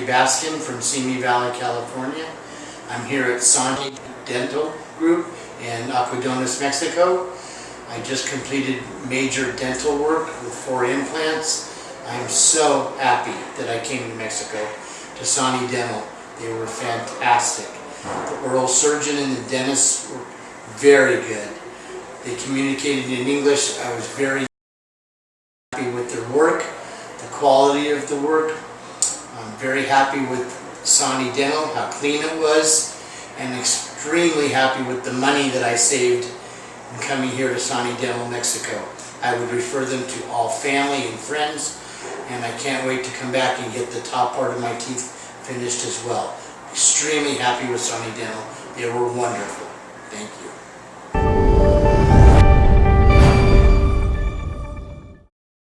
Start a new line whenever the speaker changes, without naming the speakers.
Baskin from Simi Valley, California. I'm here at Sani Dental Group in Algodones, Mexico. I just completed major dental work with four implants. I'm so happy that I came to Mexico to Sani Dental. They were fantastic. The oral surgeon and the dentist were very good. They communicated in English. I was very happy with their work, the quality of the work. I'm very happy with Sani Dental, how clean it was, and extremely happy with the money that I saved in coming here to Sani Dental, Mexico. I would refer them to all family and friends, and I can't wait to come back and get the top part of my teeth finished as well. Extremely happy with Sani Dental. They were wonderful. Thank you.